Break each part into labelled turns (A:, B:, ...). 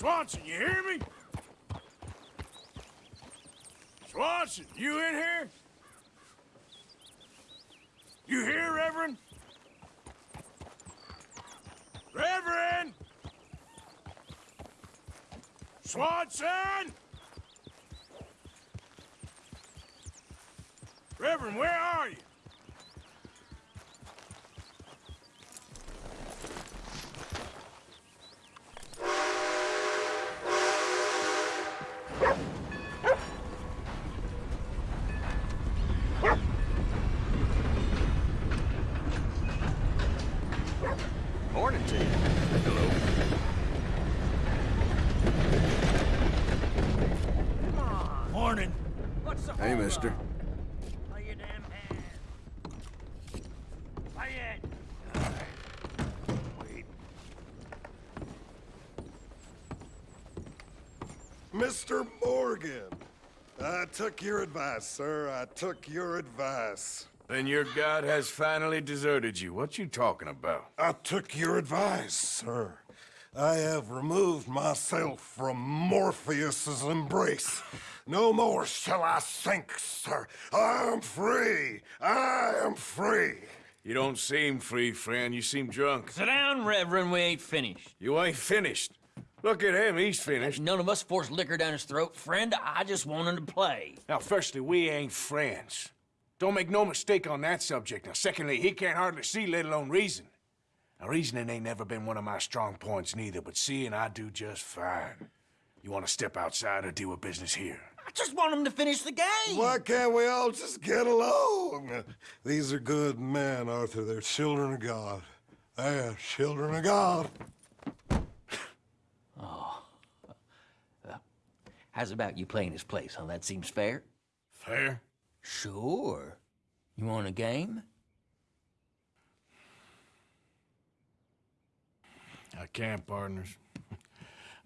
A: Swanson, you hear me? Swanson, you in here? You here, Reverend? Reverend! Swanson! Reverend, where are you?
B: Morning to you. Hello.
A: Morning.
C: What's the
B: Hey, mister.
C: up? Lay your damn hand. Lay it. Wait.
D: Mr. Morgan, I took your advice, sir. I took your advice.
A: Then your god has finally deserted you. What you talking about?
D: I took your advice, sir. I have removed myself from Morpheus's embrace. No more shall I sink, sir. I am free. I am free.
A: You don't seem free, friend. You seem drunk.
C: Sit down, Reverend. We ain't finished.
A: You ain't finished. Look at him. He's finished.
C: None of us forced liquor down his throat. Friend, I just wanted to play.
A: Now, firstly, we ain't friends. Don't make no mistake on that subject. Now, secondly, he can't hardly see, let alone reason. Now, reasoning ain't never been one of my strong points neither, but seeing I do just fine. You want to step outside or deal with business here?
C: I just want him to finish the game.
D: Why can't we all just get along? These are good men, Arthur. They're children of God. They're children of God. Oh.
C: How's about you playing his place, huh? That seems fair?
A: Fair?
C: Sure. You want a game?
A: I can't, partners.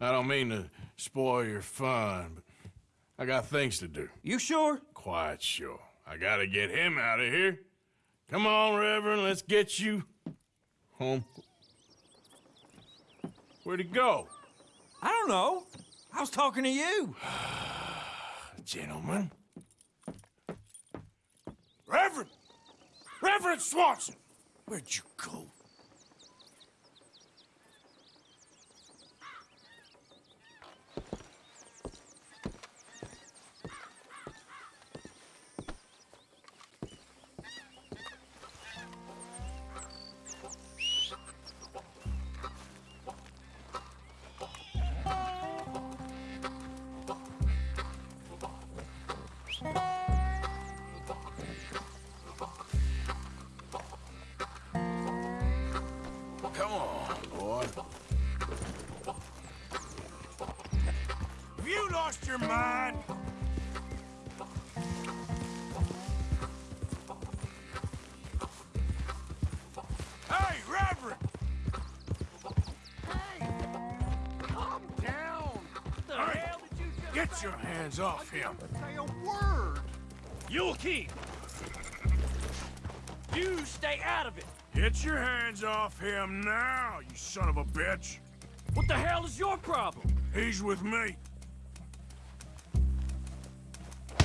A: I don't mean to spoil your fun, but I got things to do.
C: You sure?
A: Quite sure. I gotta get him out of here. Come on, Reverend, let's get you home. Where'd he go?
C: I don't know. I was talking to you.
A: Gentlemen. Reverend! Reverend Swanson! Where'd you go? Come lost your mind? Hey, Reverend! Hey! Calm down!
C: What The hell did you just
A: Get your hands off him!
D: Say a word.
C: You'll keep. You stay out of it.
A: Get your hands off him now, you son of a bitch!
C: What the hell is your problem?
A: He's with me.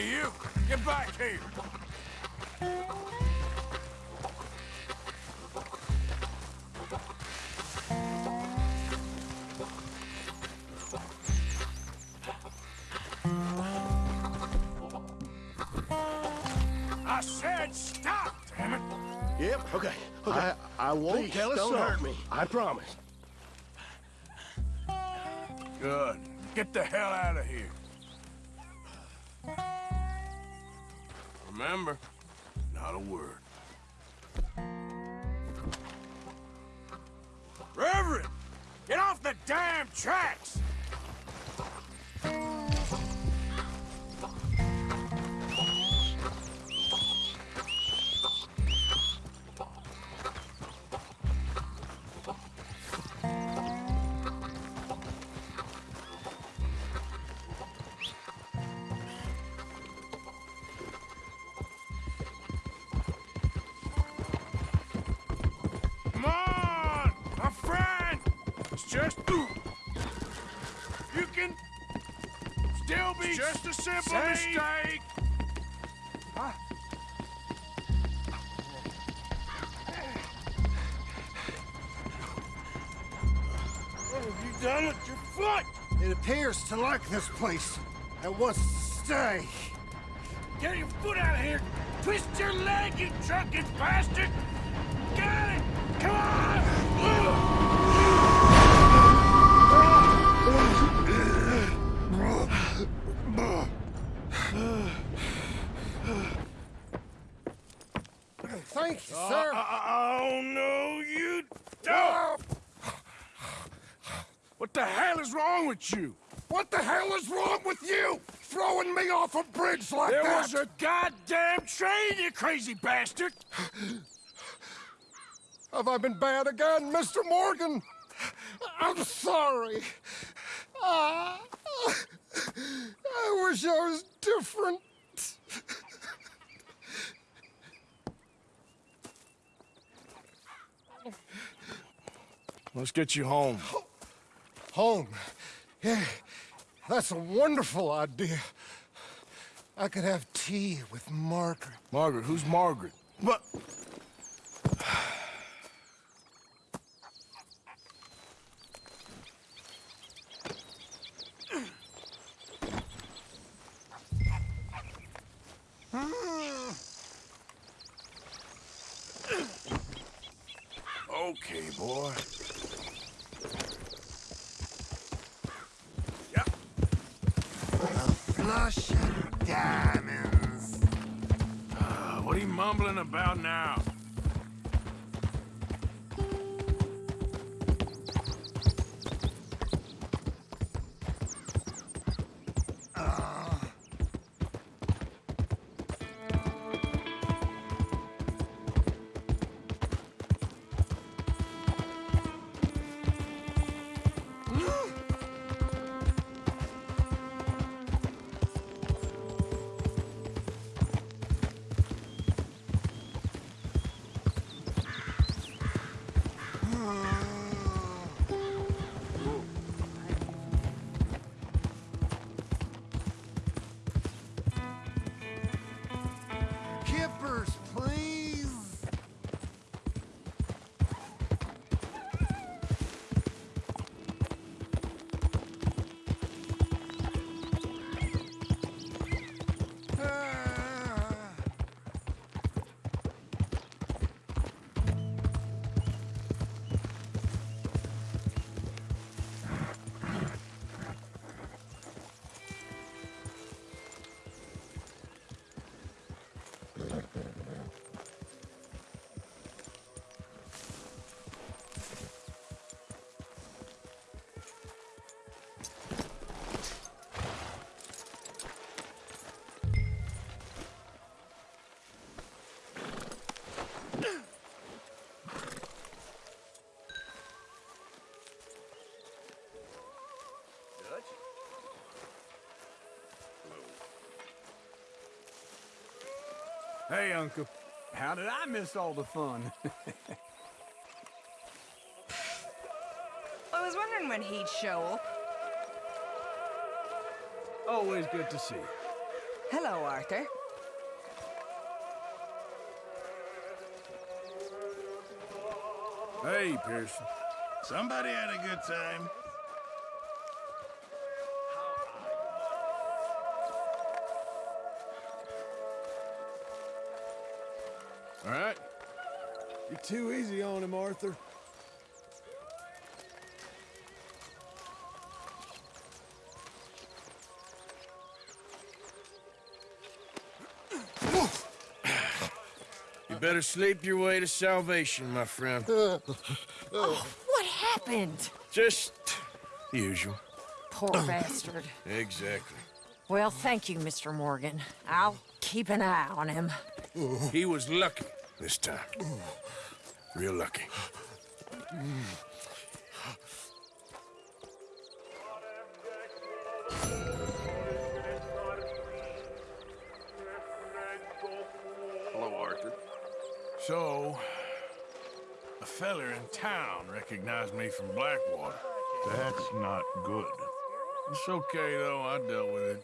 A: Hey, you! Get back here! I said stop, damn it!
E: Yep, okay, okay.
F: I, I won't
E: Please,
F: tell a
E: don't
F: soul.
E: hurt me. I promise.
A: Good. Get the hell out of here. Remember, not a word. Reverend! Get off the damn tracks! Just... You can still be... It's just a simple mistake! What have you done with your foot?
D: It appears to like this place and wants to stay.
A: Get your foot out of here! Twist your leg, you drunken bastard! Got it! Come on!
D: Thank you, uh, sir.
A: Uh, uh, oh, no, you don't! What the hell is wrong with you?
D: What the hell is wrong with you? Throwing me off a bridge like
A: There
D: that?
A: was a goddamn train, you crazy bastard!
D: Have I been bad again, Mr. Morgan? I'm sorry. Ah, I wish I was different.
A: Let's get you home.
D: Home. Yeah, that's a wonderful idea. I could have tea with Margaret.
A: Margaret, who's Margaret? What? Okay, boy.
D: Of diamonds.
A: Uh, what are you mumbling about now?
B: Hey, Uncle. How did I miss all the fun?
F: I was wondering when he'd show up.
B: Always good to see you.
F: Hello, Arthur.
A: Hey, Pearson.
E: Somebody had a good time.
A: All right.
B: You're too easy on him, Arthur.
A: You better sleep your way to salvation, my friend.
F: oh, What happened?
A: Just the
G: Usual.
H: Poor bastard.
G: Exactly.
H: Well, thank you, Mr. Morgan. I'll keep an eye on him.
G: He was lucky this time. Real lucky.
I: Hello, Arthur.
A: So, a feller in town recognized me from Blackwater.
I: That's not good.
A: It's okay, though. I dealt with it.